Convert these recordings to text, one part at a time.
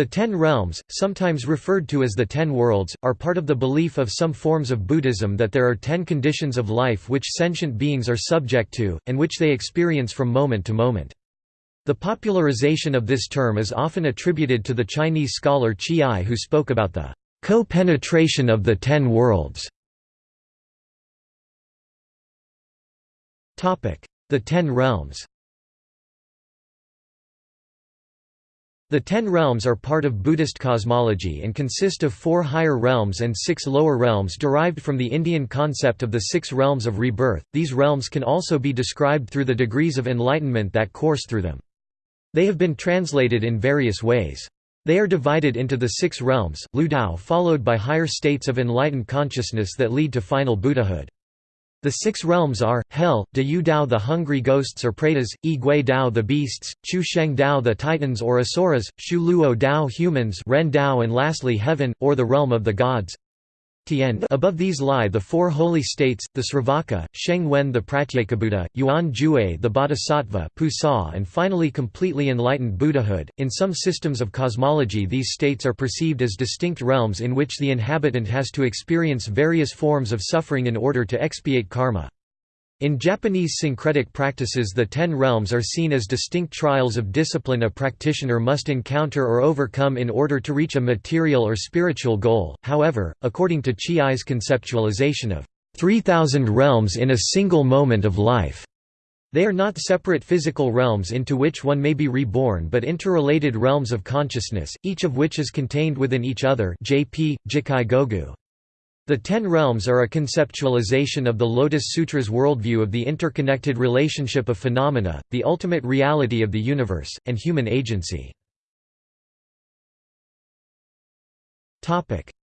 The Ten Realms, sometimes referred to as the Ten Worlds, are part of the belief of some forms of Buddhism that there are ten conditions of life which sentient beings are subject to, and which they experience from moment to moment. The popularization of this term is often attributed to the Chinese scholar Zhiyi who spoke about the co-penetration of the Ten Worlds. The Ten Realms The Ten Realms are part of Buddhist cosmology and consist of four higher realms and six lower realms derived from the Indian concept of the six realms of rebirth. These realms can also be described through the degrees of enlightenment that course through them. They have been translated in various ways. They are divided into the six realms, Lu Dao followed by higher states of enlightened consciousness that lead to final Buddhahood. The six realms are, Hell, De Yu Dao the hungry ghosts or pretas, Yi Gui Dao the beasts, Chu Sheng Dao the titans or asuras, Shu Luo Dao humans Ren Dao and lastly Heaven, or the realm of the gods. Above these lie the four holy states, the Sravaka, Sheng Wen the Pratyekabuddha, Yuan Jue the Bodhisattva Pusa and finally completely enlightened Buddhahood. In some systems of cosmology these states are perceived as distinct realms in which the inhabitant has to experience various forms of suffering in order to expiate karma. In Japanese syncretic practices the Ten Realms are seen as distinct trials of discipline a practitioner must encounter or overcome in order to reach a material or spiritual goal, however, according to Zhiyi's conceptualization of 3,000 realms in a single moment of life. They are not separate physical realms into which one may be reborn but interrelated realms of consciousness, each of which is contained within each other JP, Jikkai Gogu. The Ten Realms are a conceptualization of the Lotus Sutra's worldview of the interconnected relationship of phenomena, the ultimate reality of the universe, and human agency.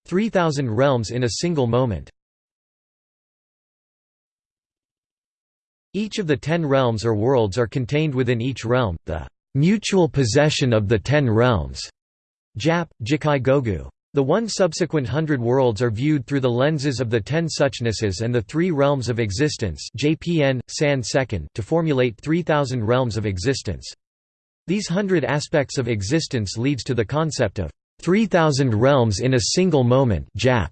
3,000 realms in a single moment Each of the ten realms or worlds are contained within each realm, the mutual possession of the ten realms. Jap, Jikkai Gogu. The one subsequent hundred worlds are viewed through the lenses of the ten suchnesses and the three realms of existence JPN, San second to formulate 3,000 realms of existence. These hundred aspects of existence leads to the concept of 3,000 realms in a single moment Jap.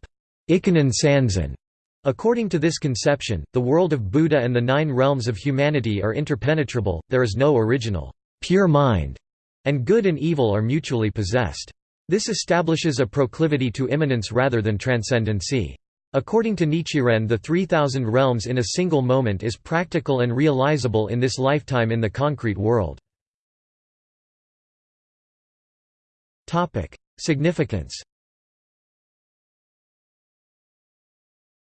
According to this conception, the world of Buddha and the nine realms of humanity are interpenetrable, there is no original, pure mind, and good and evil are mutually possessed. This establishes a proclivity to immanence rather than transcendency. According to Nichiren the 3000 realms in a single moment is practical and realizable in this lifetime in the concrete world. Significance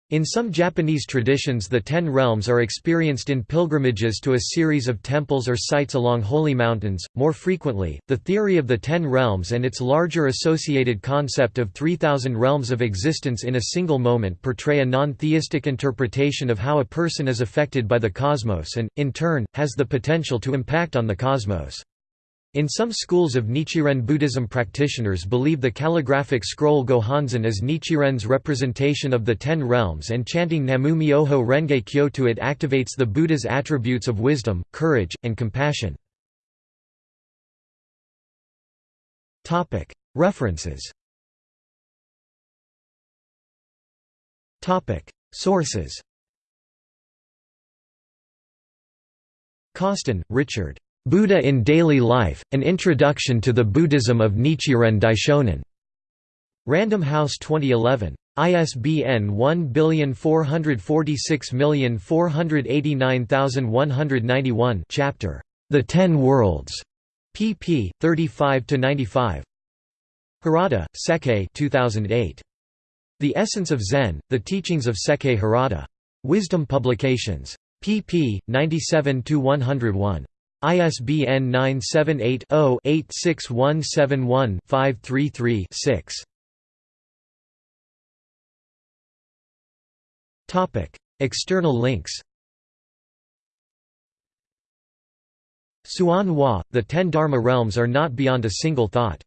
In some Japanese traditions the Ten Realms are experienced in pilgrimages to a series of temples or sites along holy mountains. More frequently, the theory of the Ten Realms and its larger associated concept of 3,000 realms of existence in a single moment portray a non-theistic interpretation of how a person is affected by the cosmos and, in turn, has the potential to impact on the cosmos. In some schools of Nichiren Buddhism practitioners believe the calligraphic scroll Gohonzon is Nichiren's representation of the Ten Realms and chanting Namu Myoho Renge Kyo to it activates the Buddha's attributes of wisdom, courage, and compassion. References Sources Causton, Richard. Buddha in Daily Life, An Introduction to the Buddhism of Nichiren Daishonin. Random House 2011. ISBN 1446489191 Chapter, The Ten Worlds, pp. 35–95 Harada, Sekkei 2008. The Essence of Zen, The Teachings of Sekkei Harada. Wisdom Publications. pp. 97–101. ISBN 978-0-86171-533-6. External links Hsuan Hua, The Ten Dharma Realms are not beyond a single thought